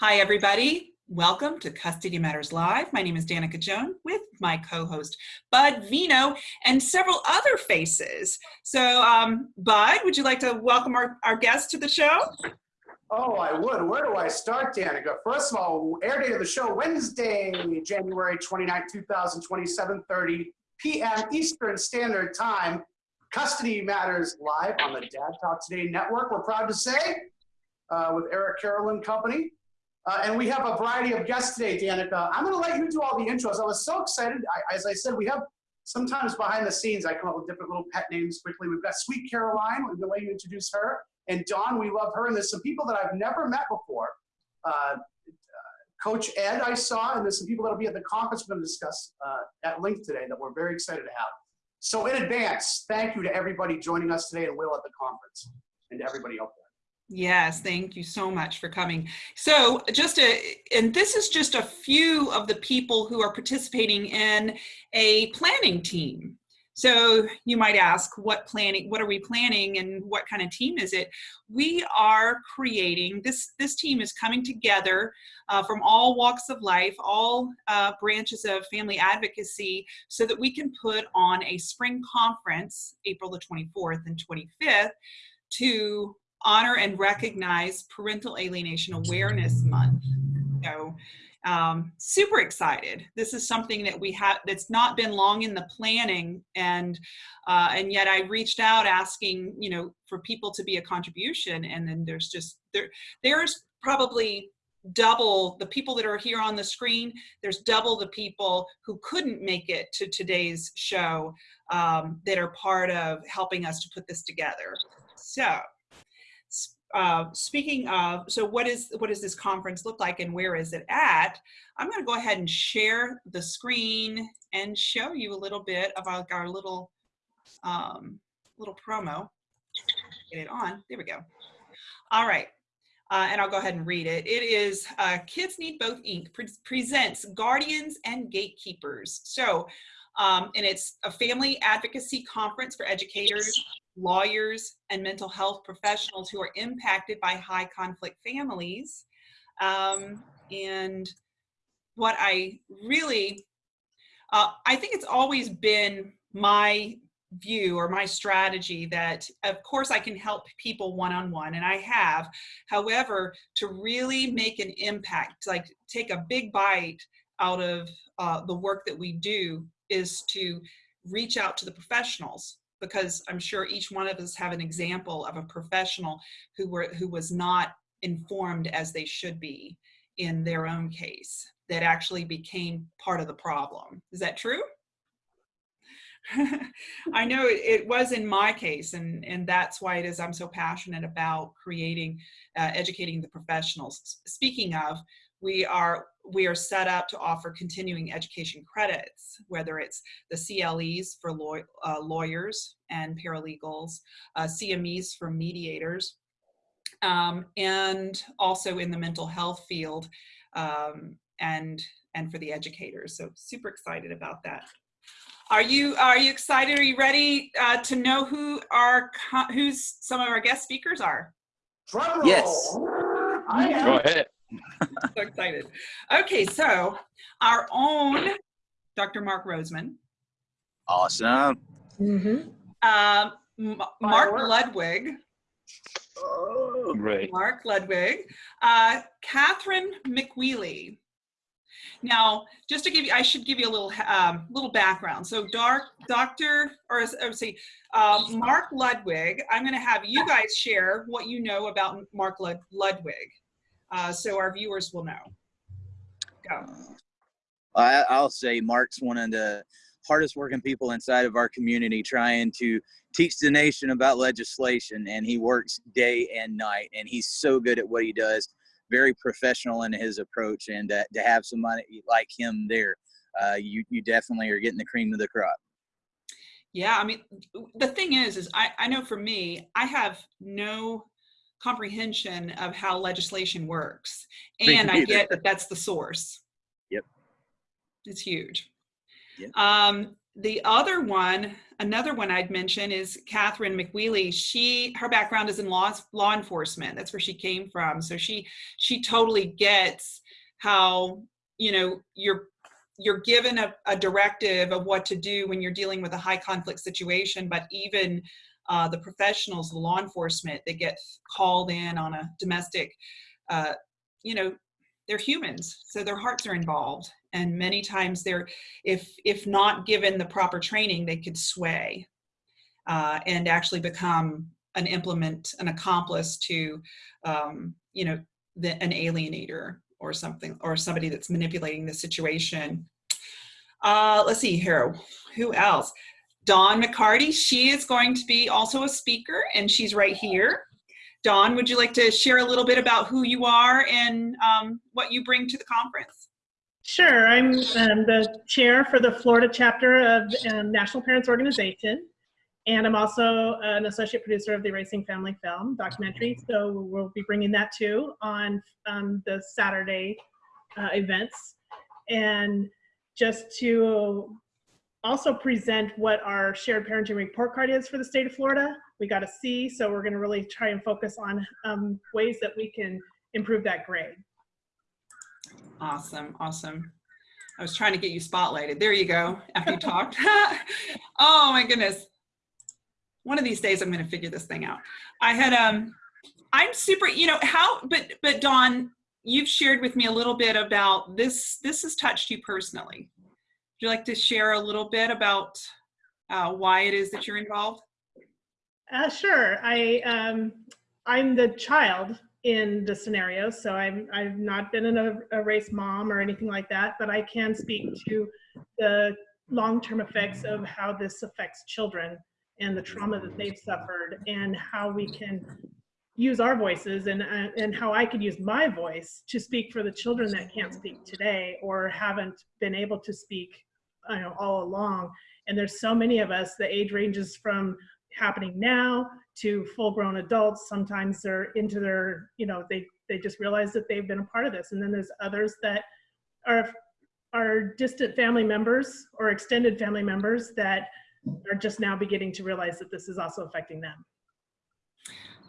Hi, everybody. Welcome to Custody Matters Live. My name is Danica Joan with my co-host Bud Vino and several other faces. So um, Bud, would you like to welcome our, our guest to the show? Oh, I would. Where do I start, Danica? First of all, air date of the show, Wednesday, January 29, 2020, 7.30 p.m. Eastern Standard Time. Custody Matters Live on the Dad Talk Today Network, we're proud to say, uh, with Eric Carolyn Company. Uh, and we have a variety of guests today, Danica. I'm going to let you do all the intros. I was so excited. I, as I said, we have sometimes behind the scenes, I come up with different little pet names quickly. We've got Sweet Caroline. We're going to let you introduce her. And Dawn, we love her. And there's some people that I've never met before. Uh, Coach Ed, I saw, and there's some people that'll be at the conference we're going to discuss uh, at length today that we're very excited to have. So in advance, thank you to everybody joining us today and Will at the conference and to everybody there. Yes, thank you so much for coming. So just a, and this is just a few of the people who are participating in a planning team. So you might ask, what planning, what are we planning and what kind of team is it? We are creating, this, this team is coming together uh, from all walks of life, all uh, branches of family advocacy, so that we can put on a spring conference, April the 24th and 25th, to honor and recognize Parental Alienation Awareness Month. So um, super excited. This is something that we have that's not been long in the planning and uh, and yet I reached out asking, you know, for people to be a contribution and then there's just there there's probably double the people that are here on the screen there's double the people who couldn't make it to today's show um, that are part of helping us to put this together so speaking of, so what is what does this conference look like and where is it at? I'm going to go ahead and share the screen and show you a little bit about our little um, little promo. Get it on. There we go. All right. Uh, and I'll go ahead and read it. It is uh, Kids Need Both Inc. Pre presents Guardians and Gatekeepers. So, um, and it's a family advocacy conference for educators, lawyers, and mental health professionals who are impacted by high conflict families. Um, and what I really, uh, I think it's always been my view or my strategy that of course I can help people one-on-one -on -one, and I have however to really make an impact like take a big bite out of uh, the work that we do is to reach out to the professionals because I'm sure each one of us have an example of a professional who were who was not informed as they should be in their own case that actually became part of the problem. Is that true? I know it, was in my case, and, and that's why it is I'm so passionate about creating, uh, educating the professionals. Speaking of, we are we are set up to offer continuing education credits, whether it's the CLEs for law, uh, lawyers and paralegals, uh, CMEs for mediators, um, and also in the mental health field um, and and for the educators. So super excited about that. Are you are you excited? Are you ready uh, to know who our who's some of our guest speakers are? Yes. Go ahead. so excited. Okay, so our own Dr. Mark Roseman. Awesome. Mm -hmm. um, Mark Ludwig. Oh, great. Mark Ludwig. Uh, Catherine McWheely. Now, just to give you, I should give you a little um, little background. So, Dark, Doctor, or I would say, um, Mark Ludwig. I'm going to have you guys share what you know about Mark Lud Ludwig uh, so our viewers will know. Go. I, I'll say Mark's one of the hardest working people inside of our community trying to teach the nation about legislation and he works day and night and he's so good at what he does very professional in his approach and uh, to have somebody like him there uh, you, you definitely are getting the cream of the crop yeah i mean the thing is is i, I know for me i have no comprehension of how legislation works. And I get that that's the source. Yep. It's huge. Yep. Um, the other one, another one I'd mention is Catherine McWheely. She, her background is in law, law enforcement. That's where she came from. So she, she totally gets how, you know, you're, you're given a, a directive of what to do when you're dealing with a high conflict situation, but even uh, the professionals, the law enforcement that get called in on a domestic, uh, you know, they're humans, so their hearts are involved. And many times they're if if not given the proper training they could sway uh, and actually become an implement an accomplice to um, you know the, an alienator or something or somebody that's manipulating the situation. Uh, let's see here who else dawn mccarty she is going to be also a speaker and she's right here dawn would you like to share a little bit about who you are and um, what you bring to the conference Sure, I'm um, the chair for the Florida chapter of um, National Parents Organization, and I'm also an associate producer of the Erasing Family film documentary. So we'll be bringing that too on um, the Saturday uh, events, and just to also present what our shared parenting report card is for the state of Florida. We got a C, so we're going to really try and focus on um, ways that we can improve that grade. Awesome, awesome. I was trying to get you spotlighted. There you go, after you talked. oh my goodness. One of these days I'm gonna figure this thing out. I had, um, I'm super, you know, how, but, but Dawn, you've shared with me a little bit about this, this has touched you personally. Would you like to share a little bit about uh, why it is that you're involved? Uh, sure. I, um, I'm the child in the scenario. So I'm, I've not been in a, a race mom or anything like that, but I can speak to the long-term effects of how this affects children and the trauma that they've suffered and how we can use our voices and, uh, and how I could use my voice to speak for the children that can't speak today or haven't been able to speak you know, all along. And there's so many of us, the age ranges from happening now to full grown adults. Sometimes they're into their, you know, they, they just realize that they've been a part of this. And then there's others that are, are distant family members or extended family members that are just now beginning to realize that this is also affecting them.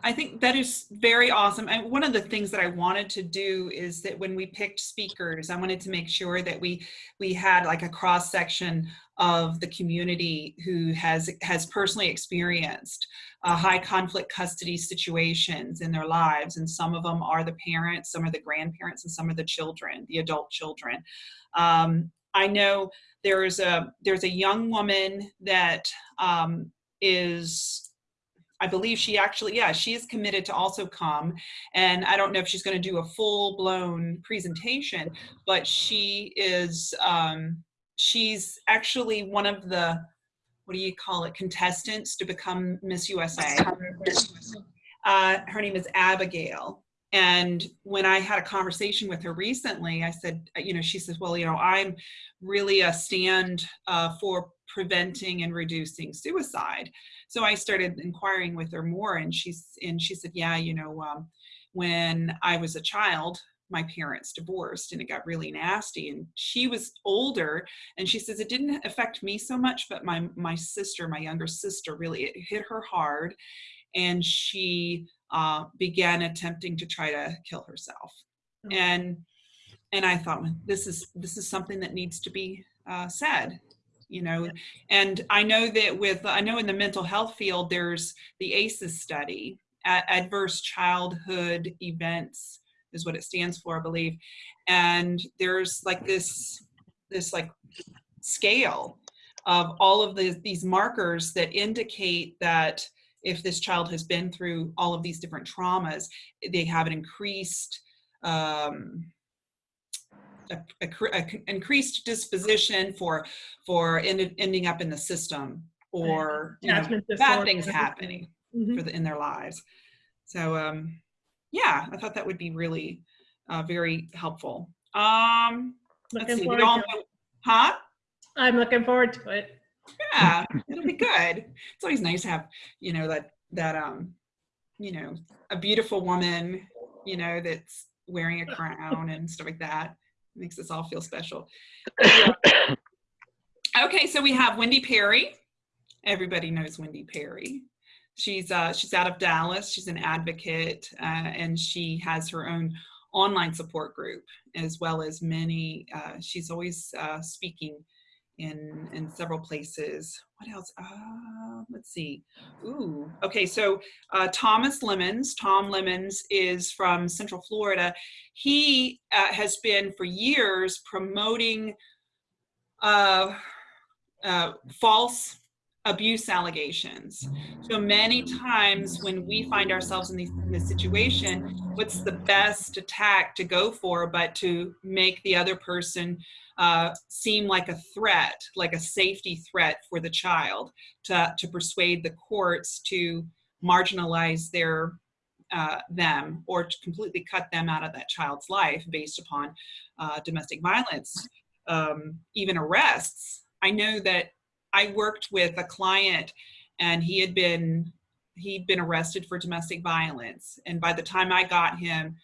I think that is very awesome. And one of the things that I wanted to do is that when we picked speakers, I wanted to make sure that we we had like a cross section of the community who has has personally experienced uh, high conflict custody situations in their lives. And some of them are the parents, some are the grandparents, and some are the children, the adult children. Um, I know there's a there's a young woman that um, is I believe she actually, yeah, she is committed to also come. And I don't know if she's going to do a full blown presentation, but she is, um, she's actually one of the, what do you call it, contestants to become Miss USA. Uh, her name is Abigail. And when I had a conversation with her recently, I said, you know, she says, well, you know, I'm really a stand uh, for preventing and reducing suicide. So I started inquiring with her more and she's, and she said, yeah, you know, um, when I was a child, my parents divorced and it got really nasty and she was older and she says it didn't affect me so much but my my sister my younger sister really it hit her hard and she uh, began attempting to try to kill herself oh. and and i thought this is this is something that needs to be uh, said you know and i know that with i know in the mental health field there's the ACEs study adverse childhood events is what it stands for i believe. And there's like this this like scale of all of the, these markers that indicate that if this child has been through all of these different traumas they have an increased um, a, a, a increased disposition for for end, ending up in the system or you know, bad things happening mm -hmm. for the, in their lives. So um, yeah, I thought that would be really uh, very helpful. Um, let's see, we all know, huh? I'm looking forward to it. Yeah, it'll be good. It's always nice to have, you know, that that um, you know, a beautiful woman, you know, that's wearing a crown and stuff like that makes us all feel special. Okay, so we have Wendy Perry. Everybody knows Wendy Perry. She's uh, she's out of Dallas. She's an advocate, uh, and she has her own online support group as well as many. Uh, she's always uh, speaking in in several places. What else? Uh, let's see. Ooh, okay. So uh, Thomas Lemons. Tom Lemons is from Central Florida. He uh, has been for years promoting uh, uh, false abuse allegations. So many times when we find ourselves in, in this situation, what's the best attack to go for but to make the other person uh, seem like a threat, like a safety threat for the child, to, to persuade the courts to marginalize their uh, them or to completely cut them out of that child's life based upon uh, domestic violence, um, even arrests. I know that I worked with a client and he had been he'd been arrested for domestic violence and by the time I got him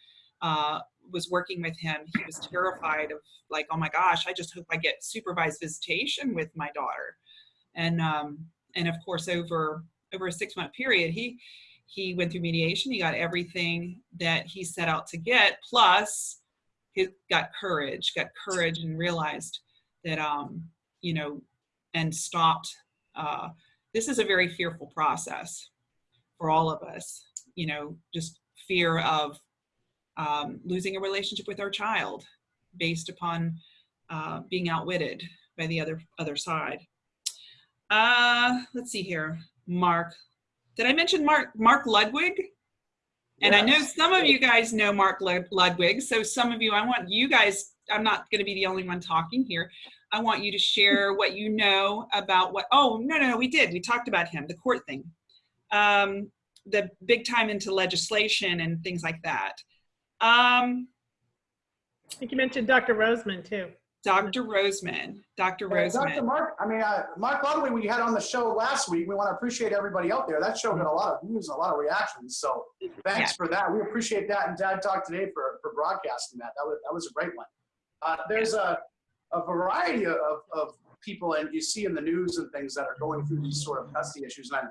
uh, was working with him he was terrified of like oh my gosh I just hope I get supervised visitation with my daughter and um, and of course over over a six month period he he went through mediation he got everything that he set out to get plus he got courage got courage and realized that um you know and stopped. Uh, this is a very fearful process for all of us, you know, just fear of um, losing a relationship with our child based upon uh, being outwitted by the other other side. Uh, let's see here, Mark. Did I mention Mark Mark Ludwig? And I know some of you guys know Mark Ludwig, so some of you, I want you guys, I'm not going to be the only one talking here. I want you to share what you know about what, oh, no, no, no, we did. We talked about him, the court thing. Um, the big time into legislation and things like that. Um, I think you mentioned Dr. Roseman too. Dr. Roseman, Dr. Uh, Dr. Mark, I mean, uh, Mark Ludwig, we had on the show last week. We want to appreciate everybody out there. That show got a lot of views and a lot of reactions. So thanks Yeah. for that. We appreciate that. And Dad Talk today for, for broadcasting that. That was, that was a great one. Uh, there's a, a variety of, of people, and you see in the news and things that are going through these sort of custody issues. And I,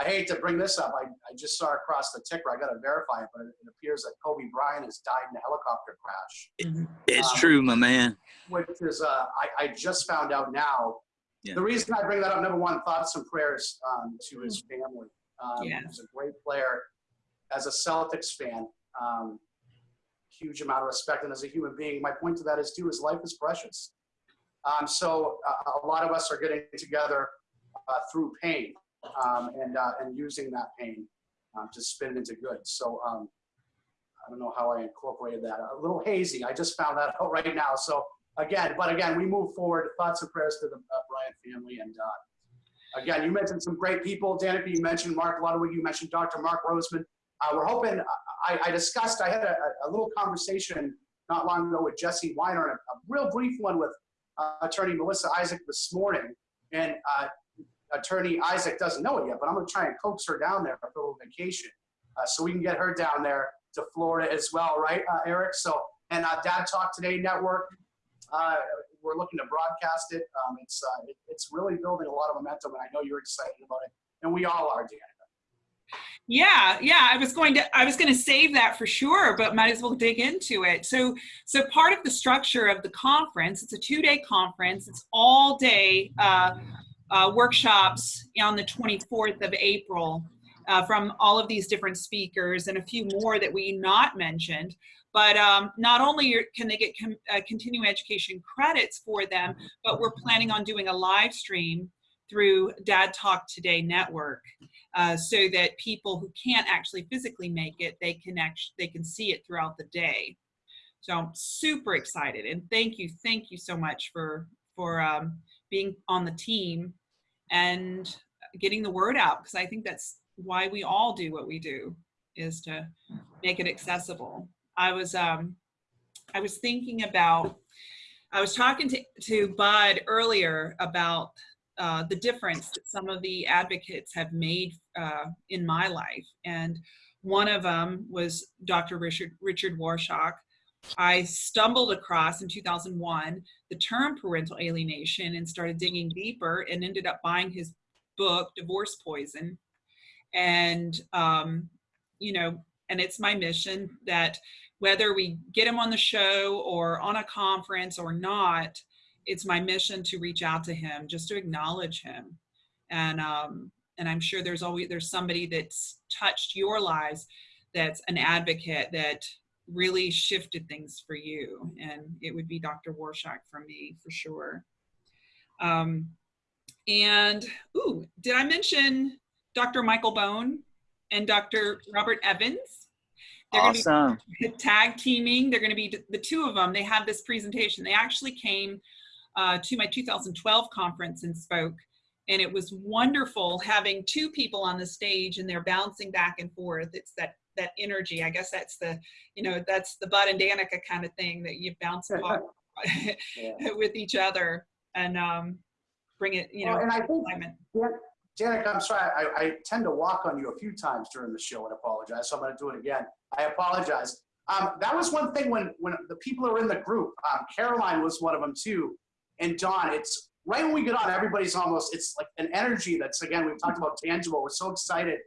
I hate to bring this up. I, I just saw across the ticker. I got to verify it, but it, it appears that Kobe Bryant has died in a helicopter crash. It's Um, true, my man. which is uh, I, I just found out now. Yeah. The reason I bring that up, number one, thoughts and prayers um, to his family. Um, Yeah. He's a great player. As a Celtics fan, um, huge amount of respect, and as a human being, my point to that is too, his life is precious. Um, so uh, a lot of us are getting together uh, through pain um, and uh, and using that pain um, to spin it into good. So um, I don't know how I incorporated that. A little hazy. I just found that out right now. So again, but again, we move forward. Thoughts and prayers to the uh, Bryant family. And uh, again, you mentioned some great people. Danica, you mentioned Mark Ludwig. You mentioned Dr. Mark Roseman. Uh, we're hoping. I, I discussed. I had a, a, little conversation not long ago with Jesse Weiner, a, a real brief one with uh, Attorney Melissa Isaac this morning. And uh, Attorney Isaac doesn't know it yet, but I'm going to try and coax her down there for a little vacation, uh, so we can get her down there to Florida as well, right, uh, Eric? So, and uh, Dad Talk Today Network, uh, we're looking to broadcast it. Um, it's uh, it, it's really building a lot of momentum, and I know you're excited about it, and we all are, Dan. Yeah, yeah. I was going to I was going to save that for sure, but might as well dig into it. So, so part of the structure of the conference, it's a two-day conference. It's all day uh, uh, workshops on the 24th of April uh, from all of these different speakers and a few more that we not mentioned. But um, not only can they get uh, continuing education credits for them, but we're planning on doing a live stream through Dad Talk Today Network uh, so that people who can't actually physically make it, they can actually they can see it throughout the day. So I'm super excited, and thank you, thank you so much for for um, being on the team and getting the word out because I think that's why we all do what we do is to make it accessible. I was um, I was thinking about I was talking to to Bud earlier about uh, the difference that some of the advocates have made uh, in my life. And one of them was Dr. Richard, Richard Warshak. I stumbled across in 2001 the term parental alienation and started digging deeper and ended up buying his book, Divorce Poison. And, um, you know, and it's my mission that whether we get him on the show or on a conference or not, it's my mission to reach out to him, just to acknowledge him. And, um, and I'm sure there's always, there's somebody that's touched your lives that's an advocate that really shifted things for you. And it would be Dr. Warshak for me, for sure. Um, and, ooh, did I mention Dr. Michael Bone and Dr. Robert Evans? They're gonna be Awesome. tag teaming. They're going to be the two of them. They had this presentation. They actually came uh, to my 2012 conference and spoke. And it was wonderful having two people on the stage and they're bouncing back and forth. It's that that energy. I guess that's the, you know, that's the Bud and Danica kind of thing that you bounce off with each other and um, bring it, you know, Well, and I think alignment. Danica, I'm sorry, I, I tend to walk on you a few times during the show and apologize, so I'm gonna do it again. I apologize. Um, that was one thing when, when the people are in the group, um, Caroline was one of them too, and Dawn, it's, right when we get on, everybody's almost, it's like an energy that's, again, we've talked about tangible, we're so excited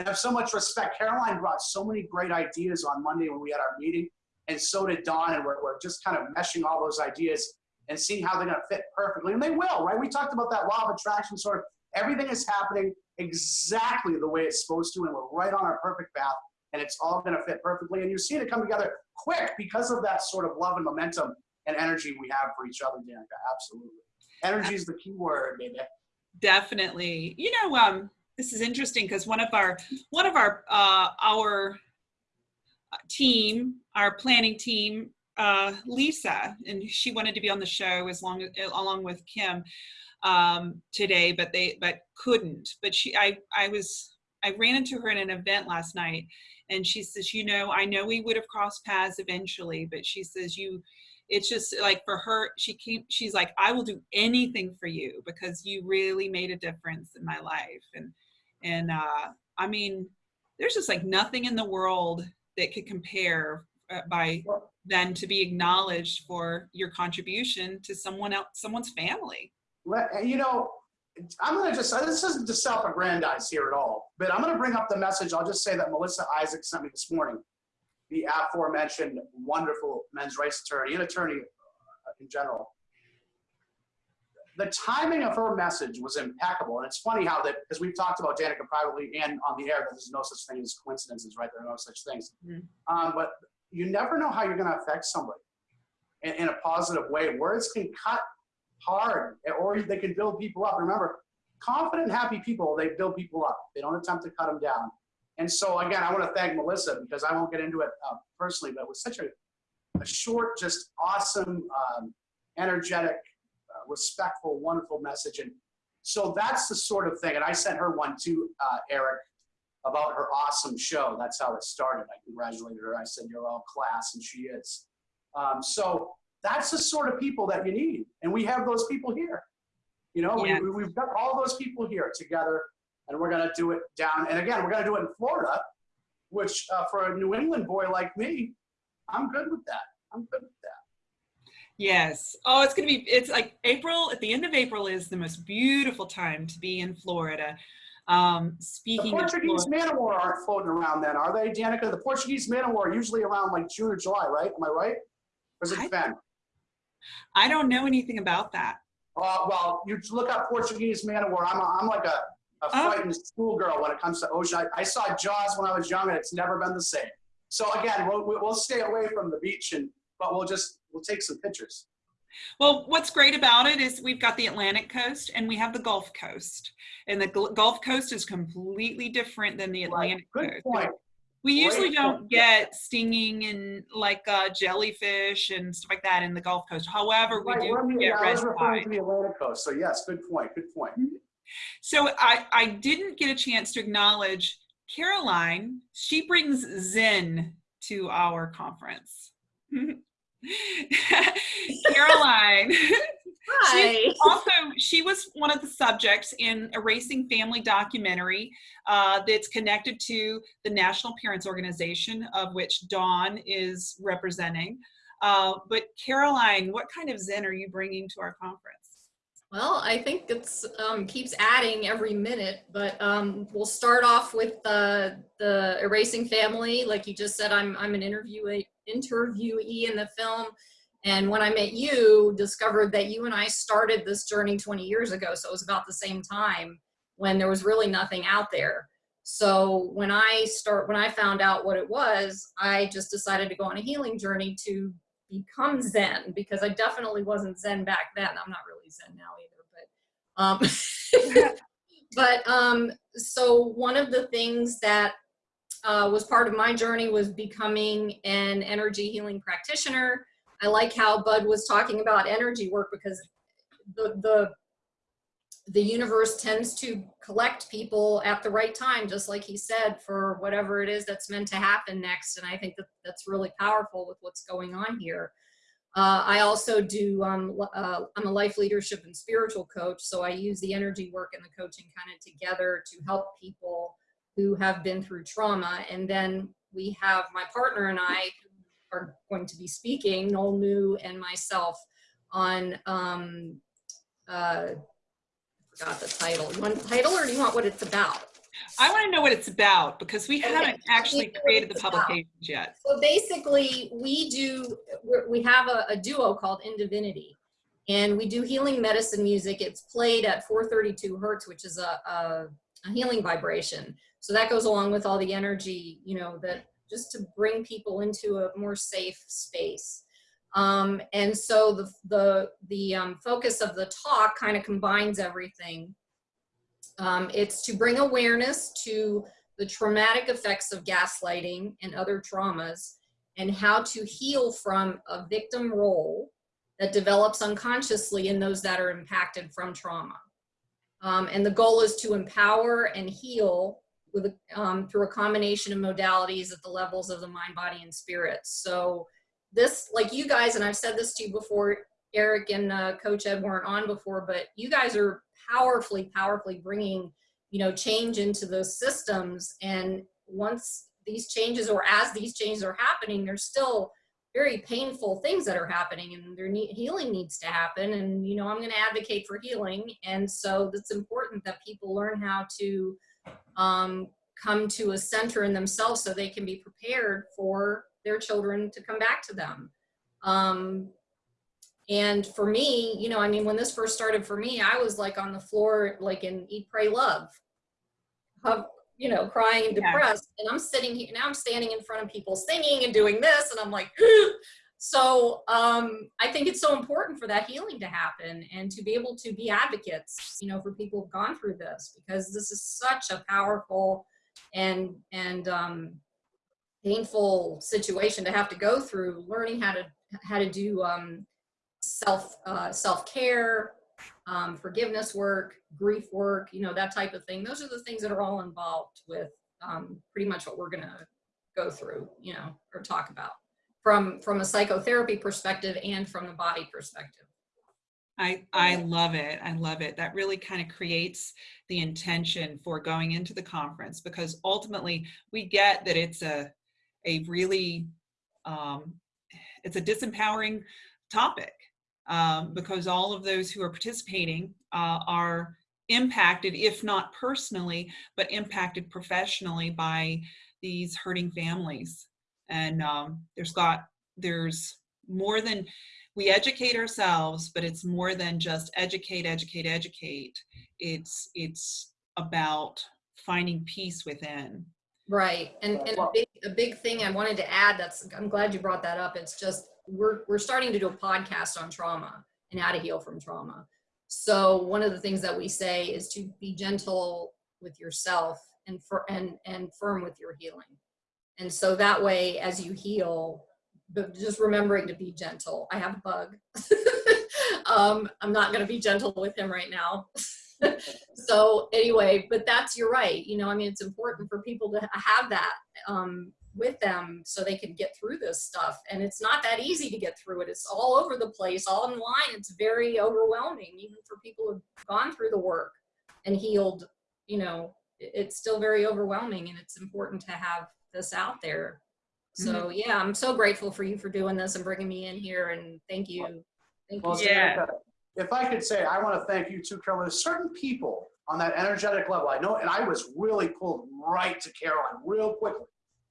and have so much respect. Caroline brought so many great ideas on Monday when we had our meeting, and so did Dawn, and we're, we're just kind of meshing all those ideas and seeing how they're gonna fit perfectly, and they will, right? We talked about that law of attraction, sort of, everything is happening exactly the way it's supposed to, and we're right on our perfect path, and it's all gonna fit perfectly, and you're seeing it come together quick because of that sort of love and momentum and energy we have for each other, Danica, absolutely. Energy is the key word, baby. Definitely. You know, um, this is interesting because one of our one of our uh, our team, our planning team, uh, Lisa, and she wanted to be on the show as long along with Kim um, today, but they but couldn't. But she, I, I was, I ran into her in an event last night, and she says, you know, I know we would have crossed paths eventually, but she says you. It's just like for her, she came, she's like, I will do anything for you because you really made a difference in my life. And, and uh, I mean, there's just like nothing in the world that could compare uh, by then to be acknowledged for your contribution to someone else, someone's family. You know, I'm gonna just, this isn't to self-aggrandize here at all, but I'm gonna bring up the message. I'll just say that Melissa Isaac sent me this morning, the aforementioned wonderful men's rights attorney and attorney uh, in general. The timing of her message was impeccable. And it's funny how that, because we've talked about Danica privately and on the air, that there's no such thing as coincidences, right? There are no such things. Mhm. Um, but you never know how you're gonna affect somebody in, in a positive way. Words can cut hard or they can build people up. Remember, confident, happy people, they build people up. They don't attempt to cut them down. And so again, I want to thank Melissa because I won't get into it uh, personally, but it was such a, a short, just awesome, um, energetic, uh, respectful, wonderful message. And so that's the sort of thing. And I sent her one too, uh, Eric, about her awesome show. That's how it started. I congratulated her. I said, you're all class, and she is. Um, so that's the sort of people that you need. And we have those people here. You know, Yeah. we, we, we've got all those people here together, and we're going to do it down. And again, we're going to do it in Florida, which uh, for a New England boy like me, I'm good with that. I'm good with that. Yes. Oh, it's going to be, it's like April, at the end of April is the most beautiful time to be in Florida. Um, The speaking of Portuguese Florida, man of war aren't floating around then, are they, Danica? The Portuguese man of war are usually around like June or July, right? Am I right? Or is I- it Ben? I don't know anything about that. Uh, well, you look up Portuguese man of war. I'm, a, I'm like a, a Oh. frightened schoolgirl when it comes to ocean. I, I saw Jaws when I was young, and it's never been the same. So again, we'll, we'll stay away from the beach, and but we'll just we'll take some pictures. Well, what's great about it is we've got the Atlantic coast and we have the Gulf coast. And the Gulf coast is completely different than the Right. Atlantic Good coast. point. We usually don't get stinging and like uh, jellyfish and stuff like that in the Gulf Coast. However, we Right, do on get red tide. to the Atlantic coast. So yes, good point. Good point. So I, I didn't get a chance to acknowledge Caroline. She brings Zen to our conference. Caroline, Hi. also, she was one of the subjects in Erasing Family documentary uh, that's connected to the National Parents Organization, of which Dawn is representing. Uh, but Caroline, what kind of Zen are you bringing to our conference? Well, I think it's um, keeps adding every minute, but um, we'll start off with the the erasing family. Like you just said, I'm I'm an interviewee interviewee in the film, and when I met you, discovered that you and I started this journey 20 years ago. So it was about the same time when there was really nothing out there. So when I start when I found out what it was, I just decided to go on a healing journey to become Zen because I definitely wasn't Zen back then. I'm not really Zen now either, but um, but um, so one of the things that uh, was part of my journey was becoming an energy healing practitioner. I like how Bud was talking about energy work because the the the universe tends to collect people at the right time, just like he said, for whatever it is that's meant to happen next. And I think that that's really powerful with what's going on here. Uh, I also do, um, uh, I'm a life leadership and spiritual coach. So I use the energy work and the coaching kind of together to help people who have been through trauma. And then we have my partner and I are going to be speaking, Noel New and myself, on um, uh, forgot the title. You want the title or do you want what it's about? I want to know what it's about because we Okay. haven't actually created the about. publications yet. So basically, we do, we're- we have a, a duo called In Divinity. And we do healing medicine music. It's played at 432 hertz, which is a, a, a healing vibration. So that goes along with all the energy, you know, that just to bring people into a more safe space. Um, and so the, the, the um, focus of the talk kind of combines everything. Um, it's to bring awareness to the traumatic effects of gaslighting and other traumas and how to heal from a victim role that develops unconsciously in those that are impacted from trauma. Um, and the goal is to empower and heal with um, through a combination of modalities at the levels of the mind, body, and spirit. So this, like you guys, and I've said this to you before, Eric and uh, Coach Ed weren't on before, but you guys are powerfully, powerfully bringing, you know, change into those systems. And once these changes, or as these changes are happening, there's still very painful things that are happening, and there need healing needs to happen. And you know, I'm going to advocate for healing, and so it's important that people learn how to um, come to a center in themselves so they can be prepared for their children to come back to them. Um, and for me, you know, I mean, when this first started for me, I was like on the floor, like in Eat, Pray, Love, you know, crying and Yeah. depressed. And I'm sitting here, now I'm standing in front of people singing and doing this. And I'm like, so um, I think it's so important for that healing to happen and to be able to be advocates, you know, for people who've gone through this, because this is such a powerful and, and um, painful situation to have to go through, learning how to, how to do um, self uh, self care, um, forgiveness work, grief work, you know that type of thing. Those are the things that are all involved with um, pretty much what we're gonna go through, you know, or talk about from from a psychotherapy perspective and from the body perspective. I, I love it. I love it. That really kind of creates the intention for going into the conference because ultimately we get that it's a, a really, um, it's a disempowering topic um, because all of those who are participating uh, are impacted, if not personally, but impacted professionally by these hurting families. And um, there's got, there's more than, we educate ourselves, but it's more than just educate, educate, educate. It's, it's about finding peace within. Right, and, and a big, a big thing I wanted to add, that's, I'm glad you brought that up, it's just, we're, we're starting to do a podcast on trauma and how to heal from trauma. So one of the things that we say is to be gentle with yourself and, for, and, and firm with your healing. And so that way, as you heal, but just remembering to be gentle. I have a bug. um, I'm not going to be gentle with him right now. so anyway, but that's you're right. You know, I mean, it's important for people to have that um, with them so they can get through this stuff. And it's not that easy to get through it. It's all over the place, all online. It's very overwhelming, even for people who've gone through the work and healed, you know, it's still very overwhelming and it's important to have this out there. So yeah, I'm so grateful for you for doing this and bringing me in here and thank you. Thank you. Well, so Yeah. Danica, if I could say, I want to thank you too, Carol. There's certain people on that energetic level. I know, and I was really pulled right to Caroline real quickly.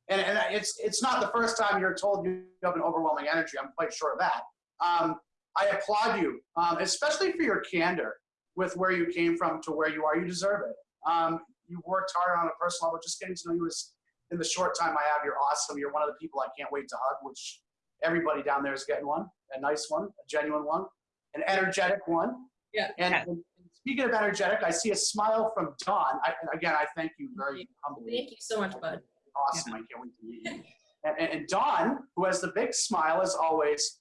And, and it's it's not the first time you're told you have an overwhelming energy. I'm quite sure of that. Um, I applaud you, um, especially for your candor with where you came from to where you are. You deserve it. Um, you worked hard on a personal level. Just getting to know you is in the short time I have. You're awesome. You're one of the people I can't wait to hug, which everybody down there is getting one, a nice one, a genuine one, an energetic one. Yeah. And, Yeah. and speaking of energetic, I see a smile from Dawn. I, again, I thank you very humbly. Thank you so much, bud. Awesome. I can't wait to meet you. And, and, Dawn, who has the big smile as always,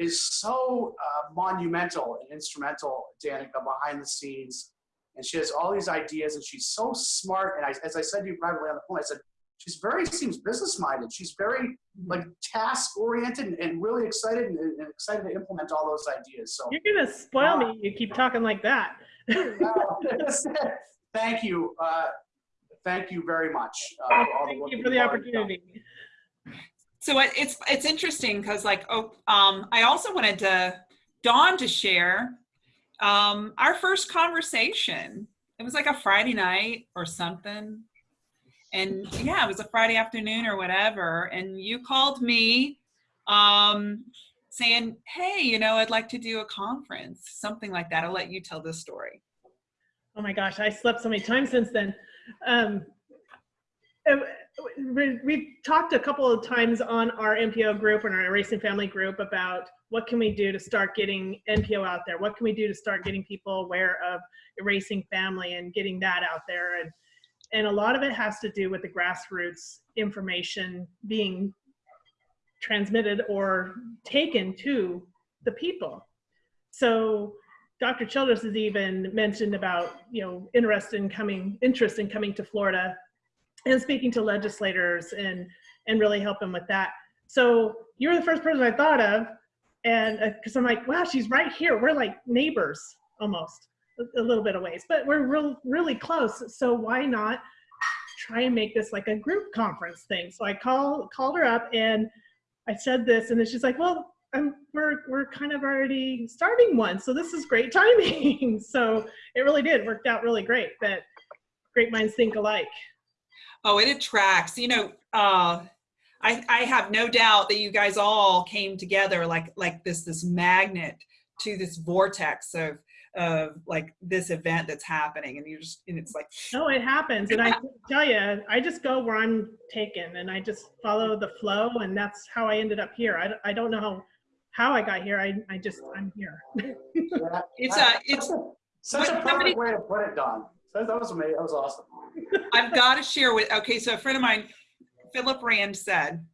is so uh, monumental and instrumental, Danica, behind the scenes. And she has all these ideas, and she's so smart. And I, as I said to you privately on the phone, I said, she's very, seems business minded. She's very like task oriented and, and really excited and, and excited to implement all those ideas. So You're gonna spoil me. You keep talking like that. thank you. Uh, thank you very much. uh, for all the Thank you for the you've already done. opportunity. So it, it's it's interesting because like oh um, I also wanted to Dawn to share um, our first conversation. It was like a Friday night or something, and yeah, it was a Friday afternoon or whatever. And you called me um, saying, "Hey, you know, I'd like to do a conference, something like that." I'll let you tell this story. Oh my gosh, I slept so many times since then. Um, we- we've talked a couple of times on our NPO group and our Erasing Family group about what can we do to start getting NPO out there? What can we do to start getting people aware of Erasing Family and getting that out there? And, and a lot of it has to do with the grassroots information being transmitted or taken to the people. So Dr. Childress has even mentioned about, you know, interest in coming, interest in coming to Florida and speaking to legislators and, and really helping with that. So you were the first person I thought of. And uh, because I'm like, wow, she's right here. We're like neighbors almost a, little bit of ways, but we're real, really close. So why not try and make this like a group conference thing? So I call, called her up and I said this and then she's like, well, I'm, we're, we're kind of already starting one. So this is great timing. so it really did worked out really great that great minds think alike. Oh, it attracts. You know, uh, I I have no doubt that you guys all came together like like this this magnet to this vortex of of like this event that's happening, and you just and it's like No, it happens. And I tell you, I just go where I'm taken and I just follow the flow. And that's how I ended up here. I, I don't know how, how I got here. I, I just, I'm here. Yeah. it's a uh, it's Such a perfect somebody- way to put it, Dawn. That that was amazing. That was awesome. I've got to share with, okay, so a friend of mine, Philip Rand said,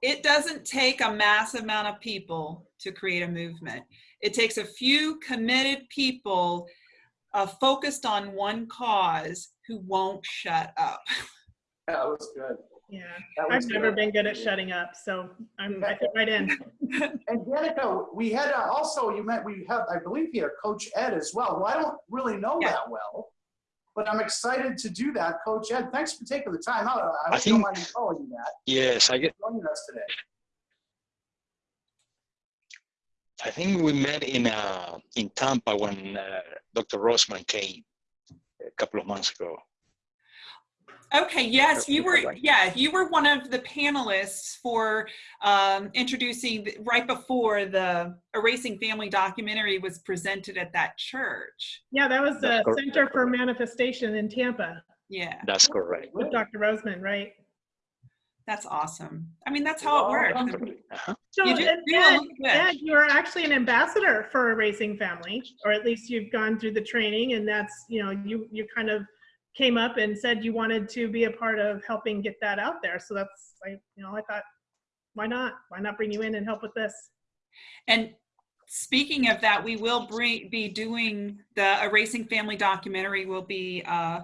it doesn't take a massive amount of people to create a movement. It takes a few committed people uh, focused on one cause who won't shut up. Yeah, that was good. Yeah. I've was never good. been good at shutting up. So I'm, I fit right in. And Danica, we had uh, also, you met, we have, I believe here, Coach Ed as well, Well, I don't really know Yeah. that well, but I'm excited to do that. Coach Ed, thanks for taking the time out. I I hope you don't think- mind calling you that, Yes, I get. joining us today. I think we met in uh, in Tampa when uh, Dr. Roseman came a couple of months ago. Okay, yes, you were, yeah, you were one of the panelists for um, introducing, the- right before the Erasing Family documentary was presented at that church. Yeah, that was the That's correct. Center for Manifestation in Tampa Yeah, That's correct. with Dr. Roseman, right? That's awesome. I mean, that's how it works. Uh-huh. So, You do- and you Ed, look good. Ed, you are actually an ambassador for Erasing Family, or at least you've gone through the training, and that's you know you you kind of came up and said you wanted to be a part of helping get that out there. So that's like you know I thought, why not? Why not bring you in and help with this? And speaking of that, we will bring, be doing the Erasing Family documentary. We'll be uh,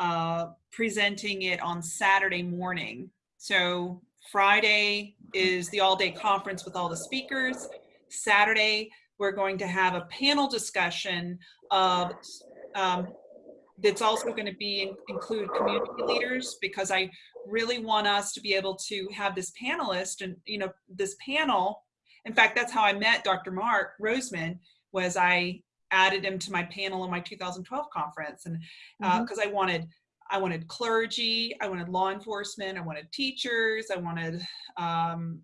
uh, presenting it on Saturday morning. So Friday is the all-day conference with all the speakers. Saturday, we're going to have a panel discussion of, um, that's also going to be, include community leaders because I really want us to be able to have this panelist and, you know, this panel. In fact, that's how I met Dr. Mark Roseman was I added him to my panel in my 2012 conference. And because I wanted, I wanted clergy, I wanted law enforcement, I wanted teachers, I wanted um,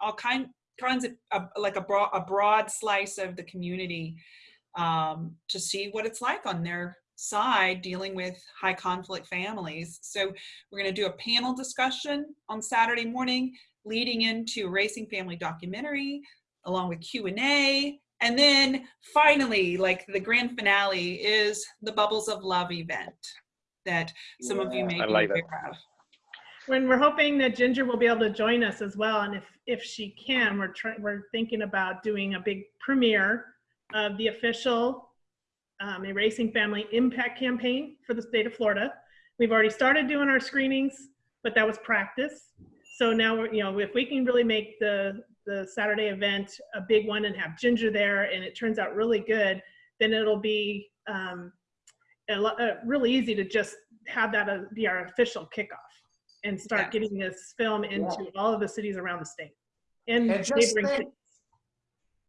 all kind, kinds of, uh, like a broad, a broad slice of the community um, to see what it's like on their side dealing with high conflict families. So we're going to do a panel discussion on Saturday morning leading into Erasing Family documentary along with Q&A. And then finally, like the grand finale is the Bubbles of Love event that some of you may I be like that. aware of. When we're hoping that Ginger will be able to join us as well, and if if she can, we're we're thinking about doing a big premiere of the official um, Erasing Family Impact Campaign for the state of Florida. We've already started doing our screenings, but that was practice. So now we're you know if we can really make the the Saturday event a big one and have Ginger there, and it turns out really good, then it'll be um, a lo- really easy to just have that uh, be our official kickoff and start Yeah. getting this film into all of the cities around the state and And just neighboring think- cities.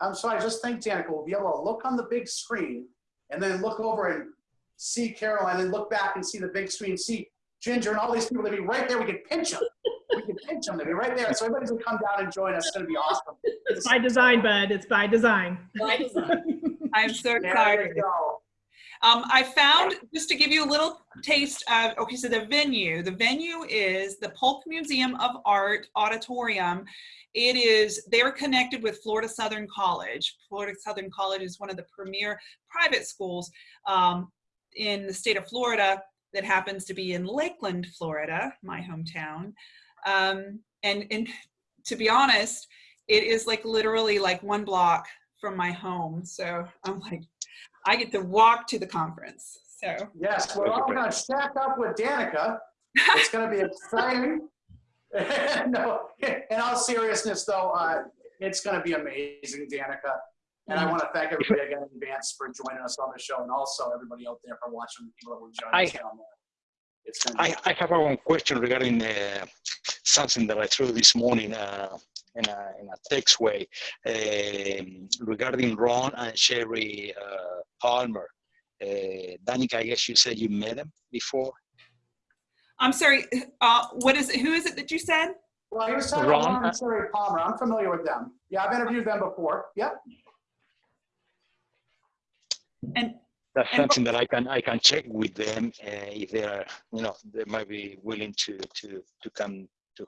I'm sorry, just think, Danica, we'll be able to look on the big screen and then look over and see Caroline and look back and see the big screen, see Ginger and all these people. They'd be right there. We could pinch them. We could pinch them. They'd be right there. So everybody's gonna come down and join us. It's gonna be awesome. It's by design, bud. It's by design. By design. I'm so There excited. Um, I found, just to give you a little taste of, okay, so the venue, the venue is the Polk Museum of Art Auditorium. It is, they're connected with Florida Southern College. Florida Southern College is one of the premier private schools um, in the state of Florida that happens to be in Lakeland, Florida, my hometown. Um, and, and to be honest, it is like literally like one block from my home. So I'm like, I get to walk to the conference. So Yes, we're all gonna stack up with Danica. It's gonna be exciting. No, in all seriousness though, uh, it's gonna be amazing, Danica. And I want to thank everybody again in advance for joining us on the show and also everybody out there for watching, the people that will join us I- down there. It's gonna be. I, I have one question regarding uh, something that I threw this morning uh, in, a, in a text way um, regarding Ron and Sherry uh, Palmer. Uh, Danica, I guess you said you met them before. I'm sorry, uh, what is it? Who is it that you said? Well, he was talking Ron, about Ron and Sherry Palmer. I'm familiar with them. Yeah, I've interviewed them before. Yep. And That's And- something that I can I can check with them uh, if they are you know they might be willing to to to come to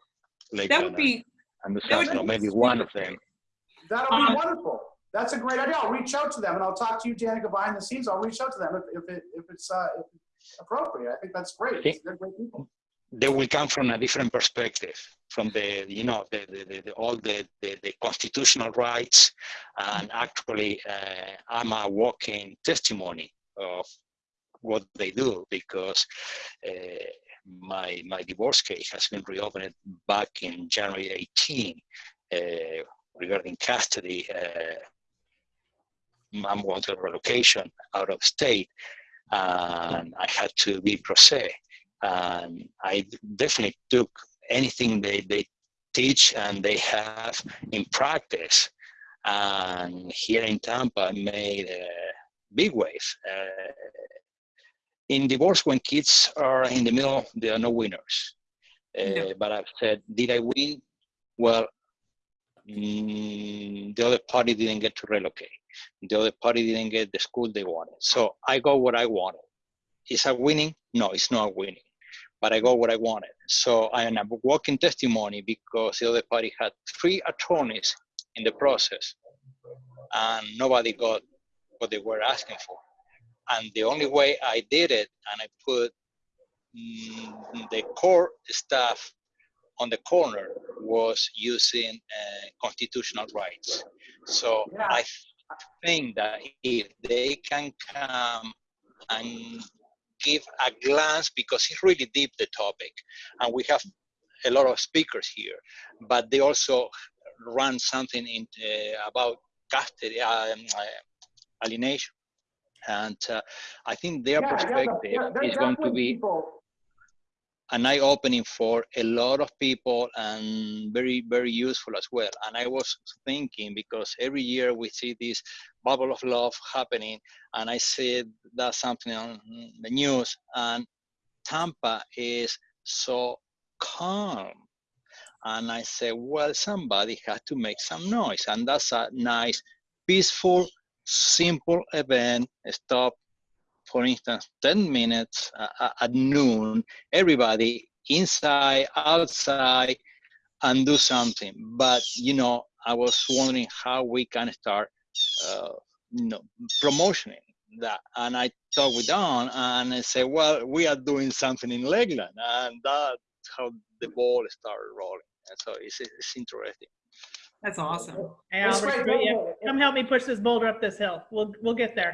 Lakeland that would be, and do that would something, or be maybe one of them. That'll be Um, wonderful. That's a great idea. I'll reach out to them and I'll talk to you, Danica, behind the scenes. I'll reach out to them if, if it, if it's, uh, appropriate. I think that's great. Okay. They're great people. they will come from a different perspective from the you know the, the, the, the all the, the, the constitutional rights and actually uh, i'm a walking testimony of what they do because uh, my my divorce case has been reopened back in january 18 uh, regarding custody uh, going to relocation out of state and i had to be pro se and I definitely took anything they, they teach and they have in practice. And here in Tampa, I made a big wave. Uh, in divorce, when kids are in the middle, there are no winners. Uh, No. But I've said, did I win? Well, mm, the other party didn't get to relocate. The other party didn't get the school they wanted. So I got what I wanted. Is I winning? No, it's not winning but I got what I wanted. So I am a walking testimony because the other party had three attorneys in the process and nobody got what they were asking for. And the only way I did it, and I put mm, the core staff on the corner, was using uh, constitutional rights. So Yeah. I think that if they can come and give a glance because it's really deep the topic and we have a lot of speakers here, but they also run something in uh, about custody um, uh, alienation, and uh, I think their Yeah, yeah, perspective is going to be people- an eye opening for a lot of people and very very useful as well. And i was thinking because every year we see this bubble of love happening and i see that something on the news and tampa is so calm. And i said well somebody has to make some noise and that's a nice peaceful simple event. Stop for instance 10 minutes uh, at noon everybody inside outside and do something but you know i was wondering how we can start uh, you know promoting that and i talked with Dawn and i said well we are doing something in Lakeland. and that's how the ball started rolling and so it's, it's interesting That's awesome. Hey, Albert, great. yeah, come help me push this boulder up this hill. We'll, we'll get there.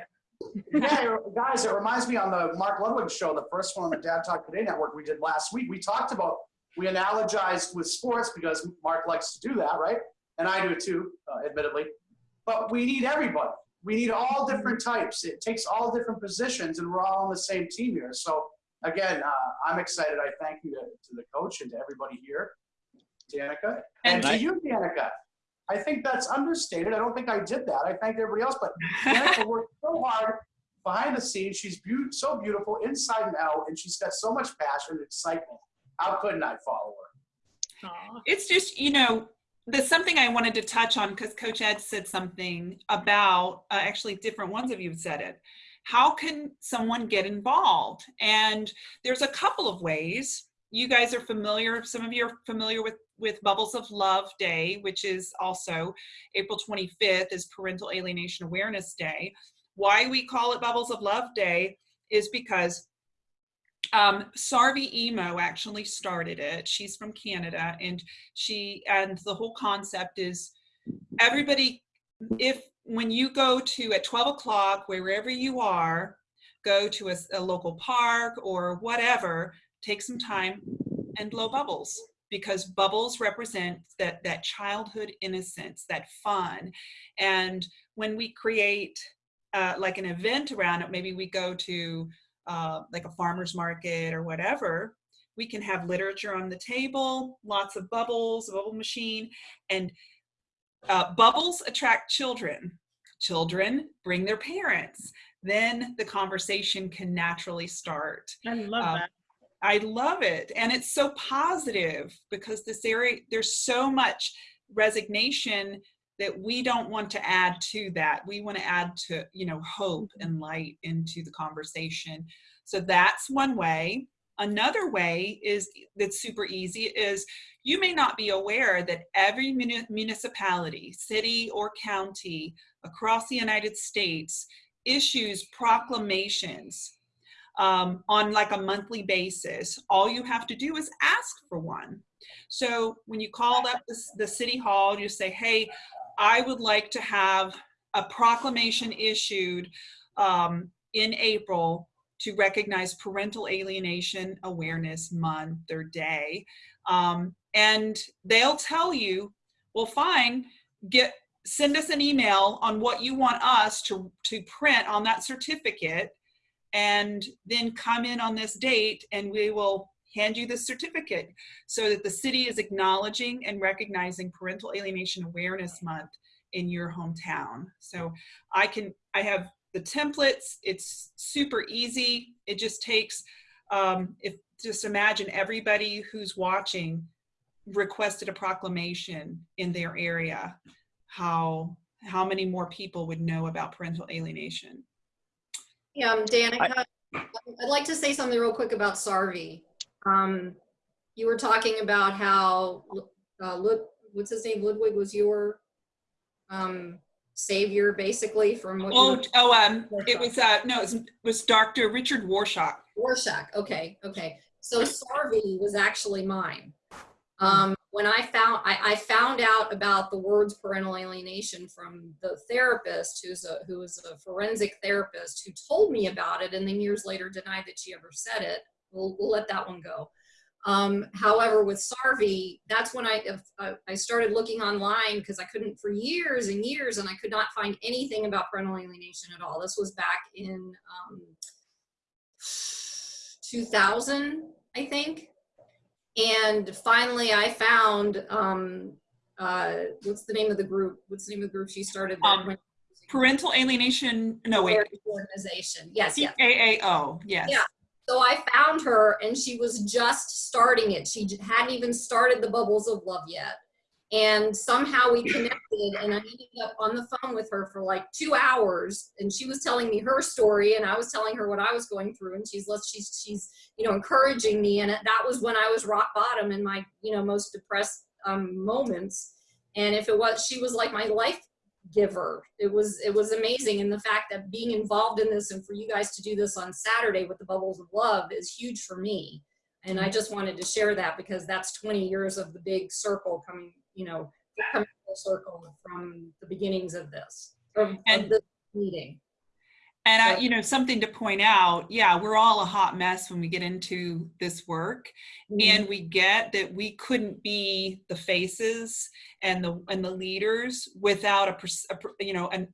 Yeah, guys, it reminds me on the Mark Ludwig show, the first one on the Dad Talk Today network we did last week. We talked about, we analogized with sports because Mark likes to do that, right? And I do it too, uh, admittedly. But we need everybody. We need all different types. It takes all different positions, and we're all on the same team here. So again, uh, I'm excited. I thank you to, to the coach and to everybody here, Danica, and And to I- you, Danica. I think that's understated. I don't think I did that. I thanked everybody else, but Danica worked so hard behind the scenes. She's be- so beautiful inside and out, and she's got so much passion and excitement. How couldn't I follow her? Aw. It's just, you know, there's something I wanted to touch on because Coach Ed said something about, uh, actually, different ones of you have said it. How can someone get involved? And there's a couple of ways. You guys are familiar, some of you are familiar with, with Bubbles of Love Day, which is also April 25th is Parental Alienation Awareness Day. Why we call it Bubbles of Love Day is because um, Sarvy Emo actually started it. She's from Canada, and she and the whole concept is everybody. If when you go to at 12 o'clock, wherever you are, go to a, a local park or whatever, take some time and blow bubbles because bubbles represent that that childhood innocence, that fun, and when we create uh, like an event around it, maybe we go to uh, like a farmer's market or whatever, we can have literature on the table, lots of bubbles, a bubble machine, and uh, bubbles attract children. Children bring their parents. Then the conversation can naturally start. I love Um, that. I love it. And it's so positive because this area, there's so much resignation that we don't want to add to that. We want to add to, you know, hope mm-hmm. and light into the conversation. So that's one way. Another way is that's super easy is you may not be aware that every municipality, city or county across the United States issues proclamations um, on like a monthly basis. All you have to do is ask for one. So when you call up the, the city hall, you say, hey, I would like to have a proclamation issued um, in April to recognize Parental Alienation Awareness Month or Day. Um, and they'll tell you, well, fine, get send us an email on what you want us to, to print on that certificate and then come in on this date and we will hand you the certificate so that the city is acknowledging and recognizing Parental Alienation Awareness Month in your hometown. So I can, I have the templates, it's super easy. It just takes, um, if just imagine everybody who's watching requested a proclamation in their area, how, how many more people would know about parental alienation? Yeah, um, Danica, I'd like to say something real quick about Sarvy. Um, you were talking about how, uh, Lud, what's his name, Ludwig was your, um, savior, basically, from what Oh, were oh, um, it was, uh, no, it was, was Dr. Richard Warshak. Warshak. Okay, okay. So Sarvy was actually mine. Um, when I found, I, I found out about the words parental alienation from the therapist, who's a who was a forensic therapist, who told me about it, and then years later denied that she ever said it. We'll we'll let that one go. Um, however, with Sarvy, that's when I, I started looking online because I couldn't for years and years and I could not find anything about parental alienation at all. This was back in um, 2000, I think. And finally I found, um, uh, what's the name of the group? What's the name of the group she started? Um, Parental alienation, no wait, Organization. Yes, yes. PAAO, yes. Yeah. So I found her and she was just starting it. She hadn't even started the Bubbles of Love yet. And somehow we connected and I ended up on the phone with her for like two hours and she was telling me her story and I was telling her what I was going through and she's, let's, she's, she's, you know, encouraging me. And that was when I was rock bottom in my, you know, most depressed um, moments. And if it was, she was like my life giver. It was it was amazing, and the fact that being involved in this and for you guys to do this on Saturday with the Bubbles of Love is huge for me. And I just wanted to share that because that's 20 years of the big circle coming, you know, coming full circle from the beginnings of this of, And- of the meeting. And I, you know, something to point out, yeah, we're all a hot mess when we get into this work. and we get that we couldn't be the faces and the and the leaders without a, a you know an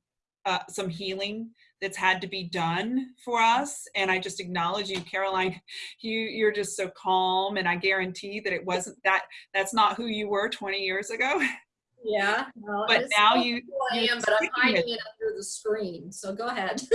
uh, some healing that's had to be done for us and i just acknowledge you caroline you you're just so calm and i guarantee that it wasn't that that's not who you were 20 years ago yeah, but now you I am, but I'm hiding with it under the screen. So go ahead.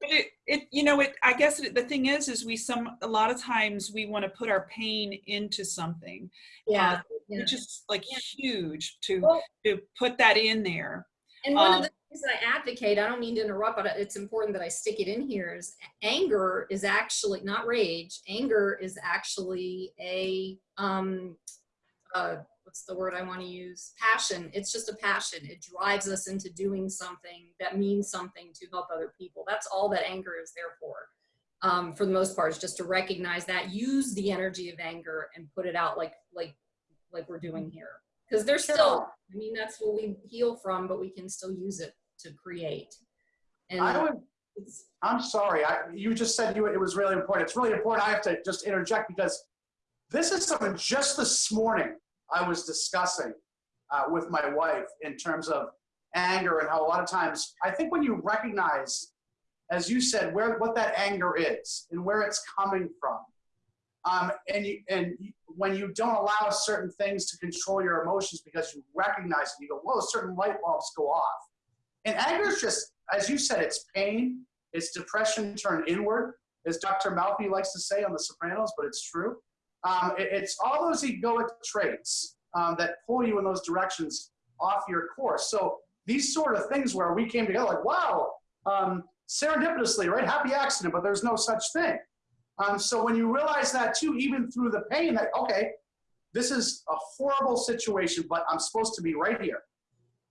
But it, it, you know, it, I guess it- the thing is, is we some, a lot of times we want to put our pain into something. yeah. uh, yeah. Which is like Yeah. huge to, Well, to put that in there. And one Um, of the that I advocate, I don't mean to interrupt, but it's important that I stick it in here is anger is actually not rage. Anger is actually a, um, uh, what's the word I want to use? Passion. It's just a passion. It drives us into doing something that means something to help other people. That's all that anger is there for. Um, for the most part, is just to recognize that, use the energy of anger and put it out like, like, like we're doing here. Because there's still, I mean, that's what we heal from, but we can still use it to create. And I would, it's, I'm sorry, I, you just said you, it was really important. It's really important. I have to just interject because this is something just this morning I was discussing uh, with my wife in terms of anger and how a lot of times, I think when you recognize, as you said, where, what that anger is and where it's coming from, um, and you, and when you don't allow certain things to control your emotions because you recognize it, you go, whoa, certain light bulbs go off. And anger is just, as you said, it's pain, it's depression turned inward, as Dr. Melfi likes to say on The Sopranos, but it's true. Um, it- it's all those egoic traits um, that pull you in those directions off your course. So these sort of things where we came together, like, wow, um, serendipitously, right? Happy accident, but there's no such thing. Um, so when you realize that too, even through the pain, that okay, this is a horrible situation, but I'm supposed to be right here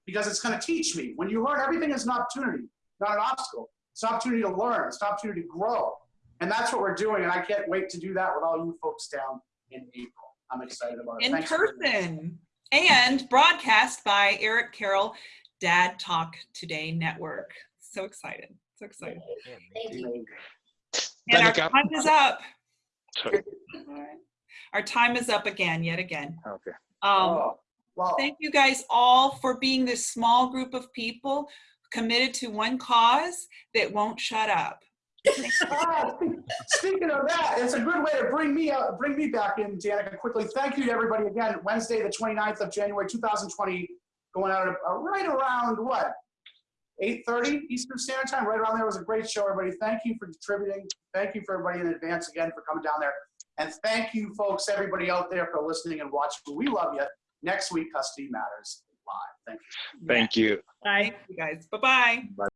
because it's going to teach me. When you learn, everything is an opportunity, not an obstacle. It's an opportunity to learn. It's an opportunity to grow. And that's what we're doing. And I can't wait to do that with all you folks down in April. I'm excited about it. in Thanks person and broadcast by Eric Carroll, Dad Talk Today Network. So excited, so excited. thank you. And our Danica- time is up. Sorry. Our time is up again, yet again. Okay. Um, Oh, well, thank you guys all for being this small group of people committed to one cause that won't shut up. speaking of that, it's a good way to bring me out, bring me back in, Danica, quickly. Thank you to everybody again. Wednesday, the 29th of January, 2020, going out uh, right around what? 8.30 Eastern Standard Time, right around there. It was a great show, everybody. Thank you for contributing. Thank you for everybody in advance again for coming down there. And thank you, folks, everybody out there for listening and watching. We love you. Next week, Custody Matters Live. Thank you. Thank you. Bye. Thank you guys. Bye-bye.